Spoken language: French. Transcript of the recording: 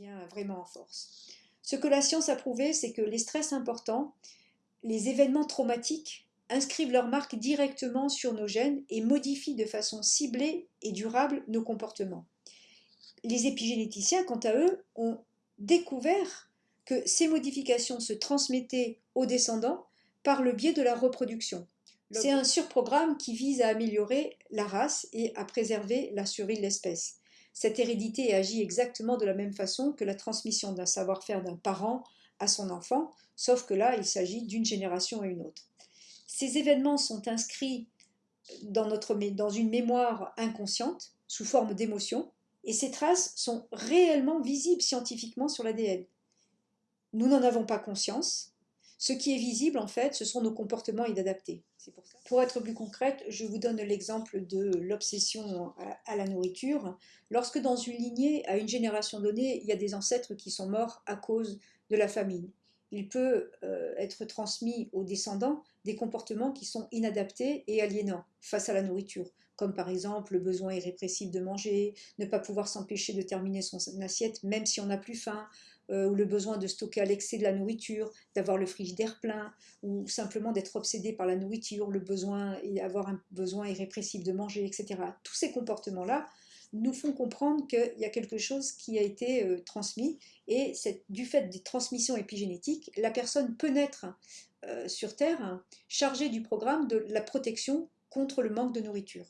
devient vraiment en force. Ce que la science a prouvé, c'est que les stress importants, les événements traumatiques inscrivent leur marque directement sur nos gènes et modifient de façon ciblée et durable nos comportements. Les épigénéticiens, quant à eux, ont découvert que ces modifications se transmettaient aux descendants par le biais de la reproduction. C'est un surprogramme qui vise à améliorer la race et à préserver la survie de l'espèce. Cette hérédité agit exactement de la même façon que la transmission d'un savoir-faire d'un parent à son enfant, sauf que là, il s'agit d'une génération à une autre. Ces événements sont inscrits dans, une mémoire inconsciente, sous forme d'émotions, et ces traces sont réellement visibles scientifiquement sur l'ADN. Nous n'en avons pas conscience. Ce qui est visible, en fait, ce sont nos comportements inadaptés. Pour, être plus concrète, je vous donne l'exemple de l'obsession à, la nourriture. Lorsque dans une lignée, à une génération donnée, il y a des ancêtres qui sont morts à cause de la famine, il peut euh, être transmis aux descendants des comportements qui sont inadaptés et aliénants face à la nourriture, comme par exemple le besoin irrépressible de manger, ne pas pouvoir s'empêcher de terminer son assiette même si on n'a plus faim, euh, ou le besoin de stocker à l'excès de la nourriture, d'avoir le frigidaire plein, ou simplement d'être obsédé par la nourriture, le besoin et avoir un besoin irrépressible de manger, etc. Tous ces comportements-là nous font comprendre qu'il y a quelque chose qui a été euh, transmis et du fait des transmissions épigénétiques, la personne peut naître euh, sur Terre chargée du programme de la protection contre le manque de nourriture.